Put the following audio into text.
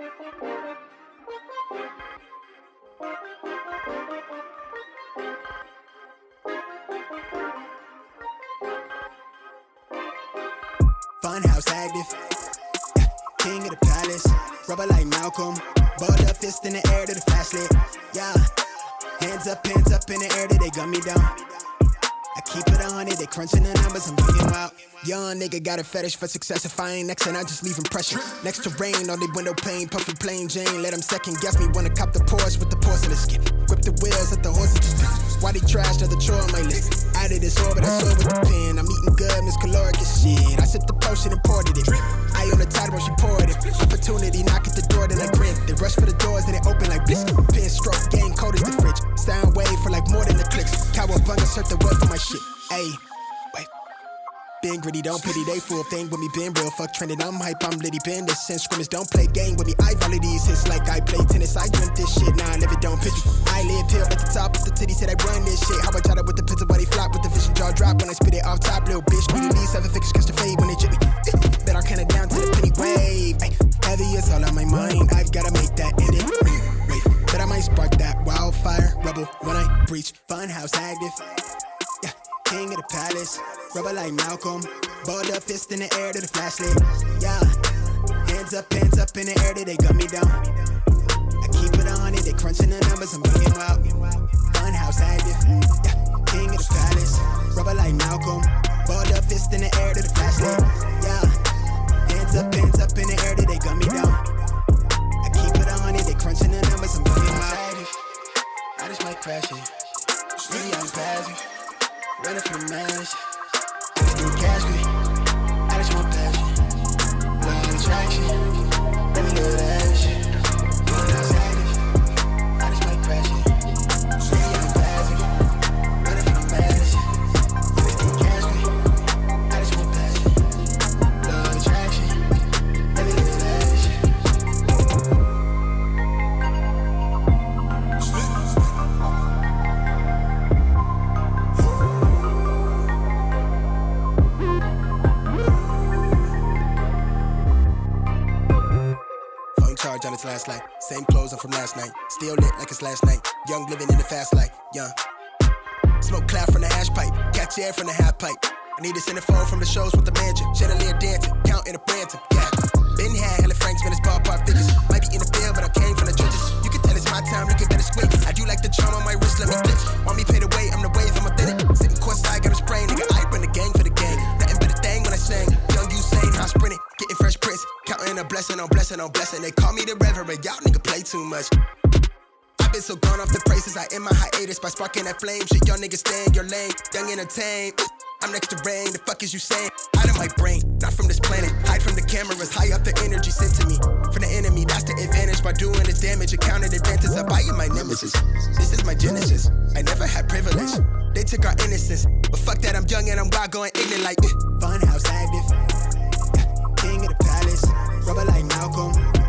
Funhouse active, king of the palace. Rubber like Malcolm, balled up fist in the air to the fast lit. Yeah, hands up, hands up in the air, they gun me down. I keep it on it, they crunching the numbers, I'm bringing out. Young nigga got a fetish for success. If I ain't next, and I just leave impression. Next to rain on the window pane, puffin' plain Jane. Let second guess me, wanna cop the Porsche with the porcelain skin. Grip the wheels, let the horses why they trash another chore on my list? Out of this orbit, I saw with the pen. I'm eating good, Miss Caloric as shit. I sipped the potion and poured it. I on the tide when she poured it. Opportunity, knock at the door, then I grin. They rush for the doors, then they open like bliss. Shit. Ayy. Been gritty, don't pity, they full thing with me, been real. Fuck trending, I'm hype, I'm litty, been this since scrimmage, don't play game with me. I volley these hits like I play tennis. I dreamt this shit, now I live it, don't pitch me. I live pill at the top of the titty, said I run this shit. How I try with the pistol, they flop with the vision jaw drop when I spit it off top, little bitch. At least seven figures, catch the fade when they chip me. Bet I count it down to the penny wave. Ay, heavy is all on my mind, I've gotta make that end it. Wait, but I might spark that wildfire rebel when I breach. Funhouse active, king of the palace. Rubber like Malcolm. Balled up fist in the air to the flashlight. Yeah. Hands up, hands up in the air, they gun me down. I keep it on it, they crunching the numbers, I'm bringing out. Funhouse active. Yeah. King of the palace. Rubber like Malcolm. Balled up fist in the air to the flashlight. Yeah. Hands up, hands up in the air, they gun me down. I keep it on it, they crunching the numbers, I'm bringing out. I just might crash it. Really, I'm passing. Running for the mansion it's last night. Same clothes, I'm from last night. Still lit like it's last night. Young living in the fast life, young. Smoke cloud from the ash pipe, catch air from the half pipe. I need a centerfold from the shows with the mansion. Chandelier dancing, counting a Branton, yeah. Been had hella Franks, man, it's ballpark figures. Might be in the field, but I came from the trenches. You can tell it's my time, looking better squint. I do like the charm on my wrist, let me flip. Want Counting a blessing on blessing on blessing. They call me the reverend, y'all nigga play too much. I've been so gone off the praises, I end my hiatus by sparking that flame. Shit, y'all niggas stay in your lane, young entertain. I'm next to rain, the fuck is you saying? Out of my brain, not from this planet. Hide from the cameras, high up the energy sent to me. From the enemy, that's the advantage. By doing this damage, accounted advantage. I buy you my nemesis. This is my genesis. I never had privilege. They took our innocence. But fuck that, I'm young and I'm wild, going ignorant like eh. Funhouse active palace. Rubber like Malcolm.